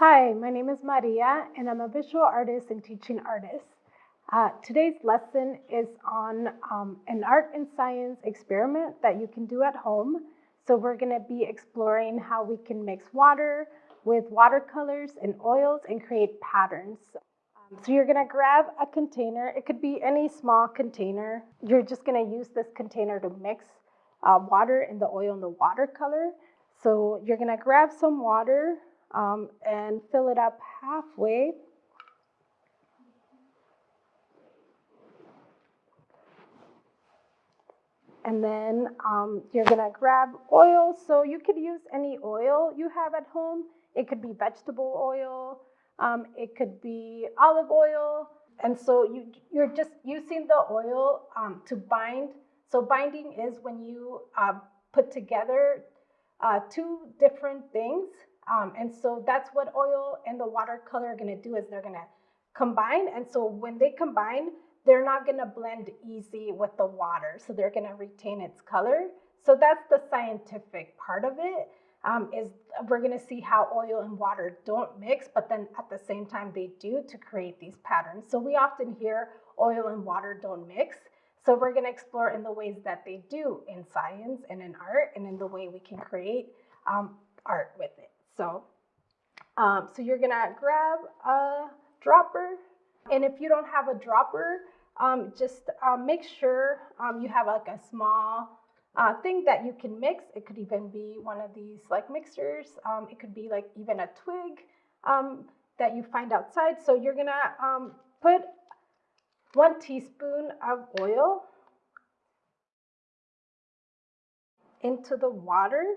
Hi, my name is Maria, and I'm a visual artist and teaching artist. Uh, today's lesson is on um, an art and science experiment that you can do at home. So we're going to be exploring how we can mix water with watercolors and oils and create patterns. Um, so you're going to grab a container. It could be any small container. You're just going to use this container to mix uh, water and the oil and the watercolor. So you're going to grab some water um, and fill it up halfway. And then um, you're gonna grab oil. So you could use any oil you have at home. It could be vegetable oil, um, it could be olive oil. And so you, you're just using the oil um, to bind. So binding is when you uh, put together uh, two different things um, and so that's what oil and the watercolor are gonna do is they're gonna combine. And so when they combine, they're not gonna blend easy with the water. So they're gonna retain its color. So that's the scientific part of it. Um, is we're gonna see how oil and water don't mix, but then at the same time they do to create these patterns. So we often hear oil and water don't mix. So we're gonna explore in the ways that they do in science and in art and in the way we can create um, art with it. So, um, so you're gonna grab a dropper, and if you don't have a dropper, um, just um, make sure um, you have like a small uh, thing that you can mix. It could even be one of these like mixers. Um, it could be like even a twig um, that you find outside. So you're gonna put one teaspoon of oil into the water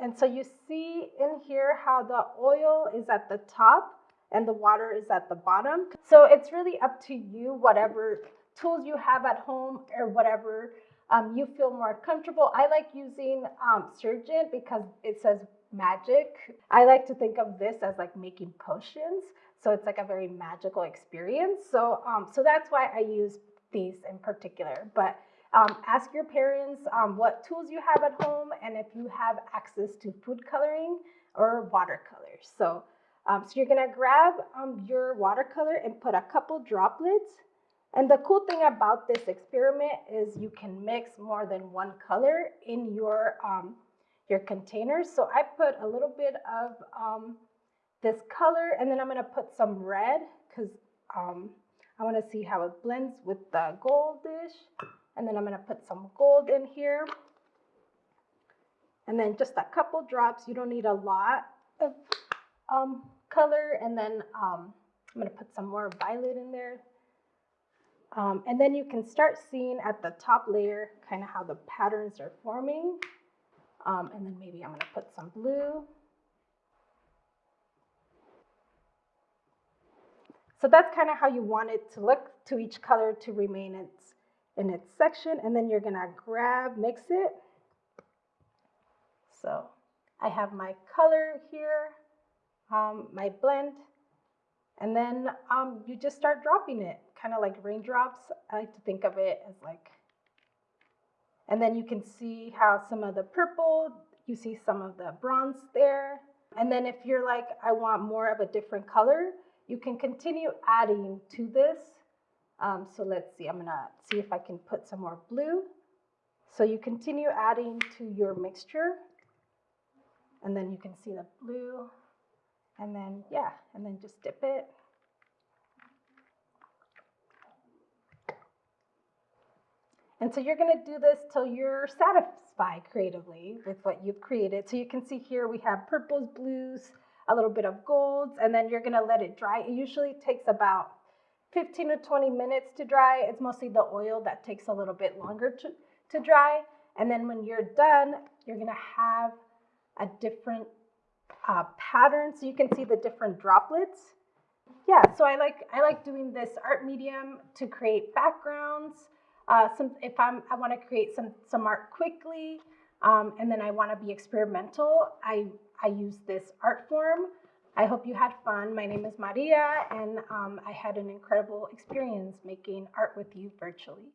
And so you see in here how the oil is at the top and the water is at the bottom. So it's really up to you, whatever tools you have at home or whatever um, you feel more comfortable. I like using um, Sargent because it says magic. I like to think of this as like making potions. So it's like a very magical experience. So, um, so that's why I use these in particular. But um, ask your parents um, what tools you have at home and if you have access to food coloring or watercolors. So, um, so you're gonna grab um, your watercolor and put a couple droplets. And the cool thing about this experiment is you can mix more than one color in your, um, your containers. So I put a little bit of um, this color and then I'm gonna put some red because I wanna see how it blends with the goldish. And then I'm gonna put some gold in here. And then just a couple drops. You don't need a lot of um, color. And then um, I'm gonna put some more violet in there. Um, and then you can start seeing at the top layer kind of how the patterns are forming. Um, and then maybe I'm gonna put some blue. So that's kind of how you want it to look to each color to remain its in its section and then you're gonna grab, mix it. So I have my color here, um, my blend, and then um, you just start dropping it, kind of like raindrops. I like to think of it as like, and then you can see how some of the purple, you see some of the bronze there. And then if you're like, I want more of a different color, you can continue adding to this um, so let's see, I'm gonna see if I can put some more blue. So you continue adding to your mixture and then you can see the blue and then, yeah, and then just dip it. And so you're gonna do this till you're satisfied creatively with what you've created. So you can see here we have purples, blues, a little bit of golds, and then you're gonna let it dry. It usually takes about 15 to 20 minutes to dry. It's mostly the oil that takes a little bit longer to, to dry. And then when you're done, you're gonna have a different uh, pattern so you can see the different droplets. Yeah, so I like I like doing this art medium to create backgrounds. Uh, some if I'm I want to create some some art quickly, um, and then I want to be experimental. I I use this art form. I hope you had fun. My name is Maria, and um, I had an incredible experience making art with you virtually.